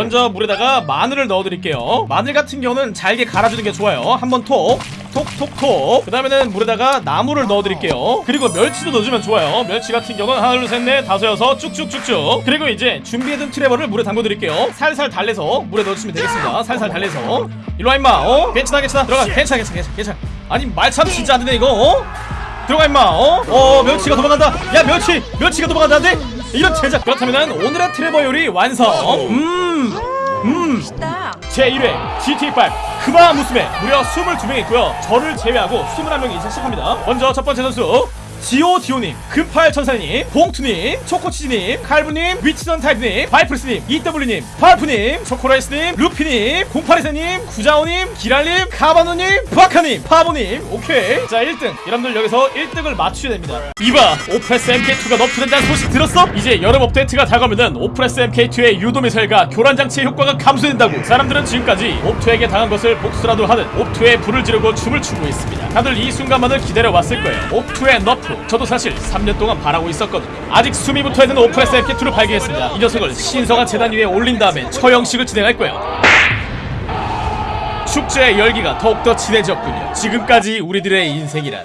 먼저 물에다가 마늘을 넣어드릴게요. 마늘 같은 경우는 잘게 갈아주는 게 좋아요. 한번 톡 톡톡톡. 그 다음에는 물에다가 나물을 넣어드릴게요. 그리고 멸치도 넣어주면 좋아요. 멸치 같은 경우는 하나 둘셋넷 다섯 여섯 쭉쭉쭉쭉. 그리고 이제 준비해둔 트레버를 물에 담궈드릴게요. 살살 달래서 물에 넣어주시면 되겠습니다. 살살 달래서. 일로와 임마. 어? 괜찮아 괜찮아. 들어가. 괜찮아 괜찮아 괜찮아 괜찮아. 아니 말참 진짜 안되네 이거. 어? 들어가 임마. 어? 어 멸치가 도망간다. 야 멸치! 멸치가 도망간다 안돼 이런 제작 그렇다면 오늘의 트레버 요리 완성! 음 음. 제1회 GT5 크바 무스메 무려 22명 있고요. 저를 제외하고 21명이 이제 시작합니다. 먼저 첫 번째 선수 지오디오님, 금팔천사님, 봉투님, 초코치즈님, 칼부님, 위치선 타이프님, 바이프리스님, 이더블유님, 파프님, 초코라이스님, 루피님, 공파리사님, 구자오님, 기랄님, 카바노님, 바카님, 파보님, 오케이. 자, 1등. 여러분들 여기서 1등을 맞추셔야 됩니다. 이봐, 오프레스 MK2가 너프된다는 소식 들었어? 이제 여름 업데이트가 다가오면은 오프레스 MK2의 유도미사일과 교란장치의 효과가 감소된다고. 사람들은 지금까지 옵투에게 당한 것을 복수라도 하는 옵투에 불을 지르고 춤을 추고 있습니다. 다들 이 순간만을 기다려왔을 거예요. 옵투의 너프. 저도 사실 3년 동안 바라고 있었거든요. 아직 숨이 붙어있는 오프레스 MK2를 발견했습니다. 이 녀석을 신성한 재단 위에 올린 다음에 처형식을 진행할 거예요. 축제의 열기가 더욱더 진해졌군요. 지금까지 우리들의 인생이란.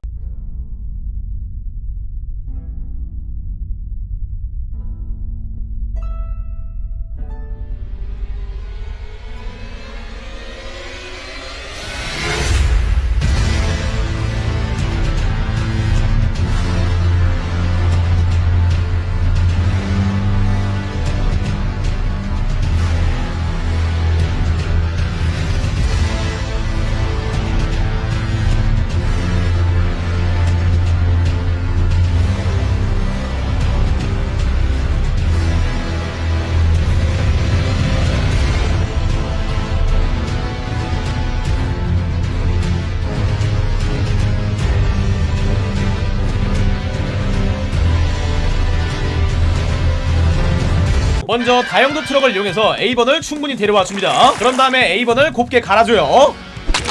먼저 다용도 트럭을 이용해서 A번을 충분히 데려와 줍니다. 그런 다음에 A번을 곱게 갈아줘요.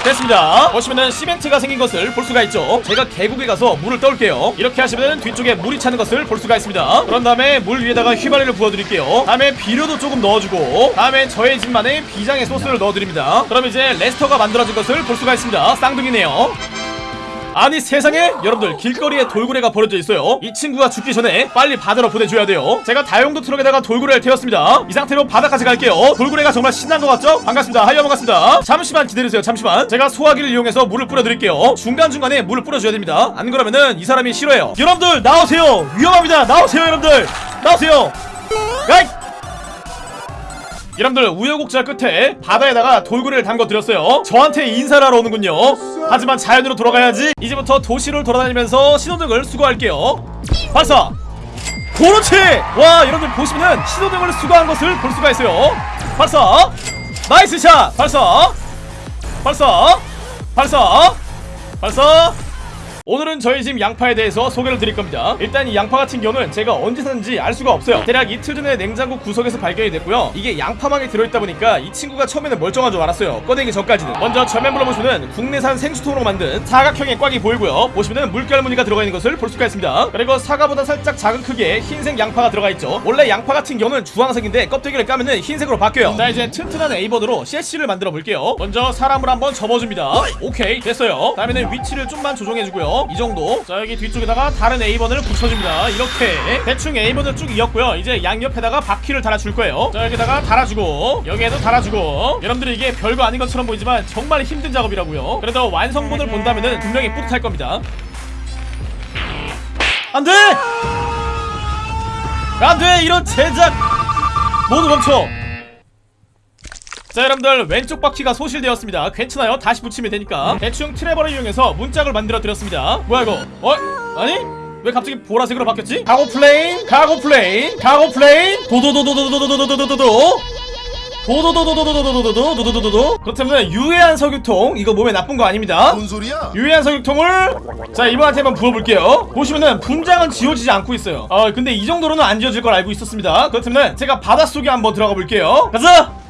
됐습니다. 보시면은 시멘트가 생긴 것을 볼 수가 있죠. 제가 계곡에 가서 물을 떠올게요. 이렇게 하시면 뒤쪽에 물이 차는 것을 볼 수가 있습니다. 그런 다음에 물 위에다가 휘발유를 부어드릴게요. 다음에 비료도 조금 넣어주고 다음에 저의 집만의 비장의 소스를 넣어드립니다. 그럼 이제 레스터가 만들어진 것을 볼 수가 있습니다. 쌍둥이네요. 아니 세상에! 여러분들 길거리에 돌고래가 버려져 있어요. 이 친구가 죽기 전에 빨리 바다로 보내줘야 돼요. 제가 다용도 트럭에다가 돌고래를 태웠습니다. 이 상태로 바다까지 갈게요. 돌고래가 정말 신난 것 같죠? 반갑습니다. 하이어 반갑습니다. 잠시만 기다리세요 잠시만. 제가 소화기를 이용해서 물을 뿌려드릴게요. 중간중간에 물을 뿌려줘야 됩니다. 안 그러면은 이 사람이 싫어해요. 여러분들 나오세요! 위험합니다! 나오세요 여러분들! 나오세요! 가이 여러분들 우여곡절 끝에 바다에다가 돌고래를 담궈드렸어요. 저한테 인사를 하러 오는군요 하지만 자연으로 돌아가야지. 이제부터 도시를 돌아다니면서 신호등을 수거할게요. 발사! 그렇지 와 여러분들 보시면은 신호등을 수거한 것을 볼 수가 있어요. 발사! Nice shot! 발사! 발사! 발사! 발사 오늘은 저희 집 양파에 대해서 소개를 드릴 겁니다. 일단 이 양파 같은 경우는 제가 언제 샀는지 알 수가 없어요. 대략 이틀 전에 냉장고 구석에서 발견이 됐고요. 이게 양파망에 들어있다 보니까 이 친구가 처음에는 멀쩡한 줄 알았어요. 꺼내기 전까지는. 먼저 전면부로 보시면 국내산 생수통으로 만든 사각형의 꽉이 보이고요. 보시면은 물결 무늬가 들어가 있는 것을 볼 수가 있습니다. 그리고 사과보다 살짝 작은 크기의 흰색 양파가 들어가 있죠. 원래 양파 같은 경우는 주황색인데 껍데기를 까면은 흰색으로 바뀌어요. 자 이제 튼튼한 A번으로 CS를 만들어 볼게요. 먼저 사람을 한번 접어줍니다. 오케이 됐어요. 다음에는 위치를 좀만 조정해주고요 이 정도. 자 여기 뒤쪽에다가 다른 A번을 붙여줍니다. 이렇게. 대충 A번을 쭉 이었고요. 이제 양옆에다가 바퀴를 달아줄 거예요. 자 여기다가 달아주고. 여기에도 달아주고. 여러분들이 이게 별거 아닌 것처럼 보이지만 정말 힘든 작업이라고요. 그래도 완성본을 본다면은 분명히 뿌듯할 겁니다. 안돼! 안돼! 이런 제작! 모두 멈춰 자 여러분들 왼쪽 바퀴가 소실되었습니다 괜찮아요 다시 붙이면 되니까 대충 트레버를 이용해서 문짝을 만들어 드렸습니다 뭐야 이거 어? 아니? 왜 갑자기 보라색으로 바뀌었지? Cargo Plane Cargo Plane Cargo Plane 도도도도도도도도도도도도 도 도도도도도도도도도도도도 그렇다면 유해한 석유통 이거 몸에 나쁜 거 아닙니다 뭔 소리야? 유해한 석유통을 자 이분한테 한번 부어볼게요 보시면은 분장은 지워지지 않고 있어요 어 근데 이 정도로는 안 지워질 걸 알고 있었습니다 그렇다면 제가 바닷속에 한번 들어가 볼게요 가자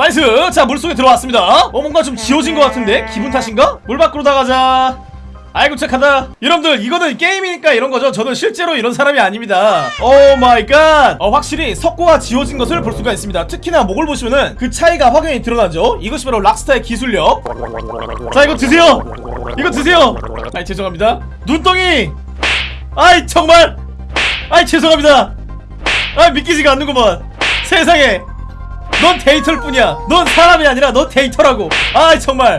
Nice 자 물속에 들어왔습니다. 어 뭔가 좀 지워진 것 같은데? 기분 탓인가? 물 밖으로 나가자. 아이고 착하다. 여러분들 이거는 게임이니까 이런 거죠. 저는 실제로 이런 사람이 아닙니다. Oh my god 어, 확실히 석고가 지워진 것을 볼 수가 있습니다. 특히나 목을 보시면은 그 차이가 확연히 드러나죠. 이것이 바로 Rockstar의 기술력. 자 이거 드세요. 이거 드세요. 아이 죄송합니다. 눈덩이! 아이 정말! 아이 죄송합니다. 아 믿기지가 않는구먼 세상에 넌 데이터일 뿐이야. 넌 사람이 아니라 넌 데이터라고. 아이 정말